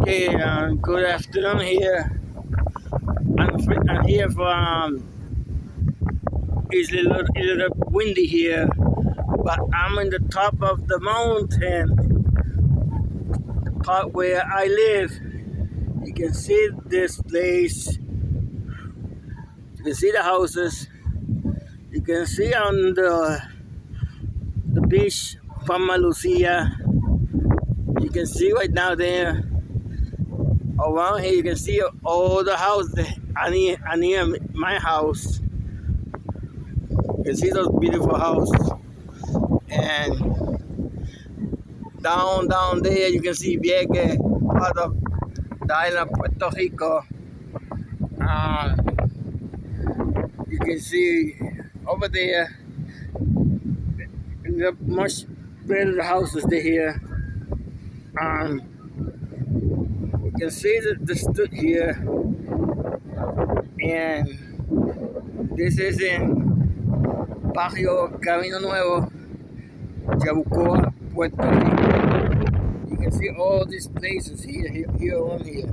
Okay, uh, good afternoon here. I'm, I'm here from. It's a little, a little windy here, but I'm in the top of the mountain, the part where I live. You can see this place. You can see the houses. You can see on the the beach, Fama Lucia. You can see right now there around here you can see all the houses I near, near my house. You can see those beautiful houses. And down, down there you can see Vieques, part of the island of Puerto Rico. Uh, you can see over there the much better houses there here. Um, can see that the stood here and this is in Barrio Camino Nuevo, Yabucoa, Puerto Rico. You can see all these places here, here, here on here.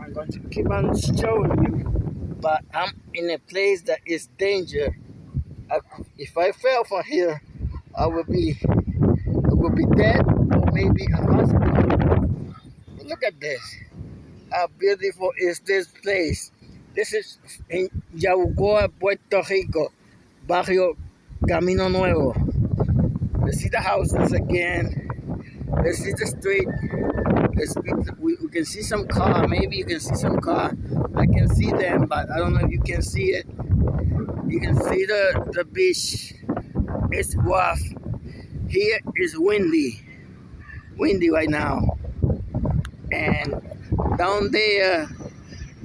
I'm going to keep on showing you, but I'm in a place that is danger. I, if I fell from here, I would be, I would be dead maybe a hospital. Look at this. How beautiful is this place? This is in Yabucoa, Puerto Rico, Barrio Camino Nuevo. Let's see the houses again. Let's see the street. We can see some car. Maybe you can see some car. I can see them, but I don't know if you can see it. You can see the, the beach. It's rough. Here is windy. Windy right now. And down there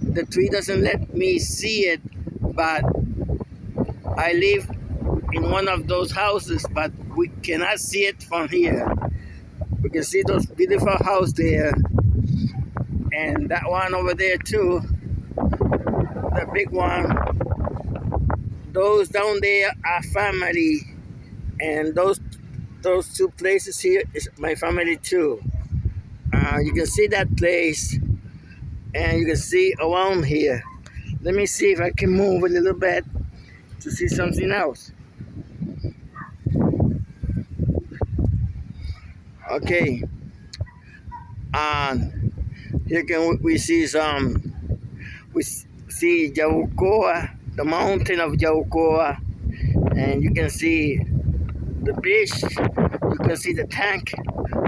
the tree doesn't let me see it but I live in one of those houses but we cannot see it from here. We can see those beautiful house there and that one over there too the big one. Those down there are family and those those two places here is my family too uh, you can see that place and you can see around here. Let me see if I can move a little bit to see something else. Okay. And here can we see some, we see Yabucoa, the mountain of Yabucoa, and you can see the beach, you can see the tank,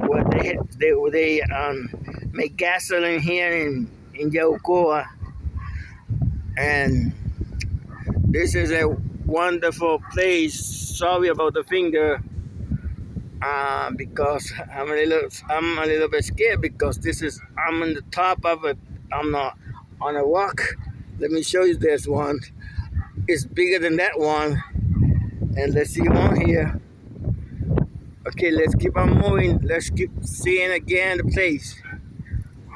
where they they they um make gasoline here in in Yabucoa, and this is a wonderful place. Sorry about the finger, uh, because I'm a little I'm a little bit scared because this is I'm on the top of it. I'm not on a rock. Let me show you this one. It's bigger than that one, and let's see one here. Okay, let's keep on moving. Let's keep seeing again the place.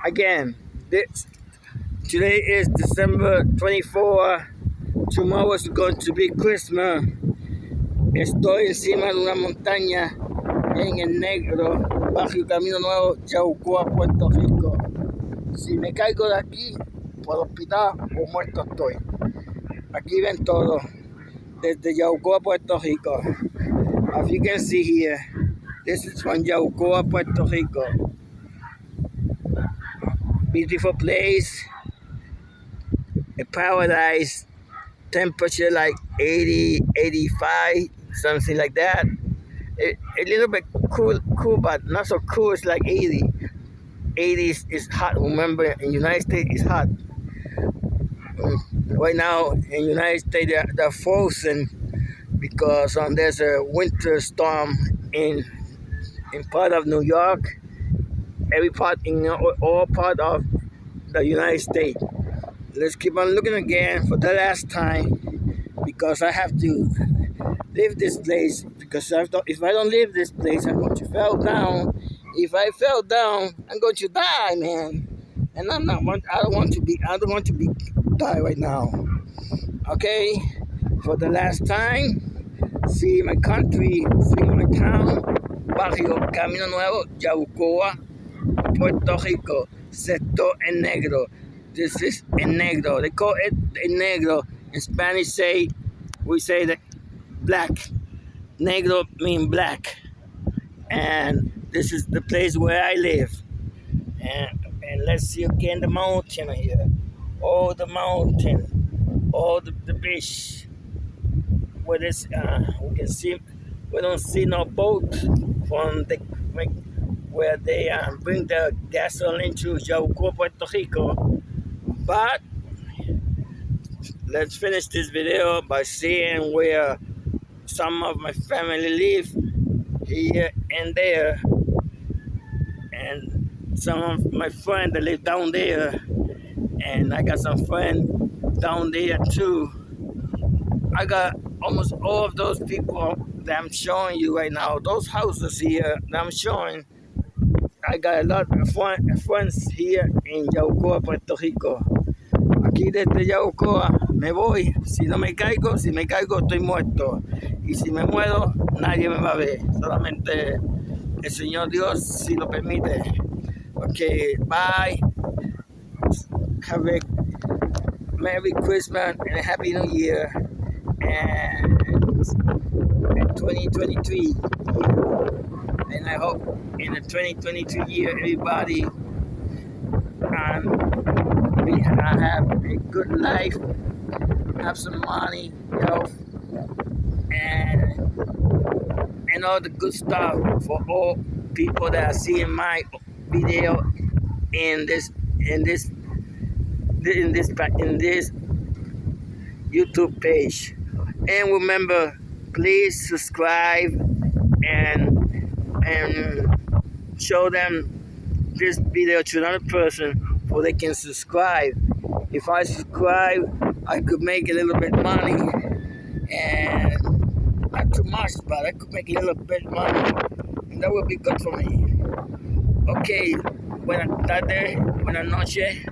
Again, this today is December 24. Tomorrow is going to be Christmas. Estoy encima de una montaña en el negro, bajo el camino nuevo, Yabucoa, Puerto Rico. Si me caigo de aquí, por hospital o muerto estoy. Aquí ven todo, desde Yabucoa, Puerto Rico. As you can see here, this is from Yabucoa, Puerto Rico. Beautiful place. A paradise. Temperature like 80, 85, something like that. A, a little bit cool, cool, but not so cool. It's like 80. 80 is, is hot. Remember, in United States, it's hot. Right now, in United States, they're, they're frozen because um, there's a winter storm in in part of New York, every part in all part of the United States. Let's keep on looking again for the last time because I have to leave this place because if I don't leave this place, I'm going to fall down. If I fell down, I'm going to die, man. And I'm not want. I don't want to be. I don't want to be die right now. Okay, for the last time. See my country. See my town barrio Camino Nuevo, Yabucoa, Puerto Rico, sector en negro. This is en negro. They call it en negro. In Spanish, say we say that black. Negro mean black. And this is the place where I live. And, and let's see again the mountain here. Oh, the mountain. Oh, the, the beach. Where this, uh, we can see, we don't see no boat from the, where they um, bring the gasoline to Yauco, Puerto Rico. But let's finish this video by seeing where some of my family live here and there. And some of my friends that live down there. And I got some friends down there too. I got almost all of those people I'm showing you right now. Those houses here that I'm showing I got a lot of friends here in Yaucoa, Puerto Rico. Aquí desde Yaucoa me voy. Si no me caigo, si me caigo estoy muerto. Y si me muero nadie me va a ver. Solamente el Señor Dios si lo permite. Okay bye. Have a Merry Christmas and a Happy New Year. And 2023 and I hope in the 2022 year everybody um, we have a good life have some money health and and all the good stuff for all people that are seeing my video in this in this in this in this YouTube page. And remember, please subscribe and and show them this video to another person so they can subscribe. If I subscribe, I could make a little bit money and not too much, but I could make a little bit money, and that would be good for me. Ok, buenas tardes, buenas noches,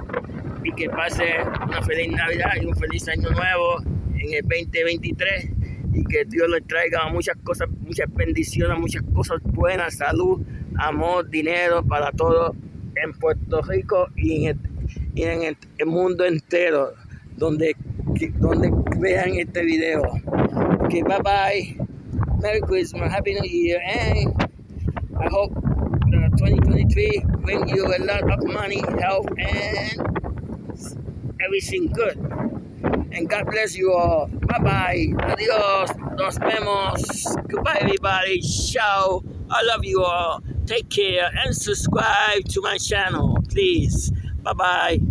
y que pase una feliz Navidad y un feliz Año Nuevo en el 2023 y que Dios les traiga muchas cosas, muchas bendiciones, muchas cosas buenas, salud, amor, dinero para todos en Puerto Rico y en el, mundo entero donde, donde vean este video. Okay, bye bye. Merry Christmas, Happy New Year, and I hope uh, 2023 bring you a lot of money, health, and everything good. And God bless you all. Bye bye. Adios. Nos vemos. Goodbye, everybody. Ciao. I love you all. Take care and subscribe to my channel, please. Bye bye.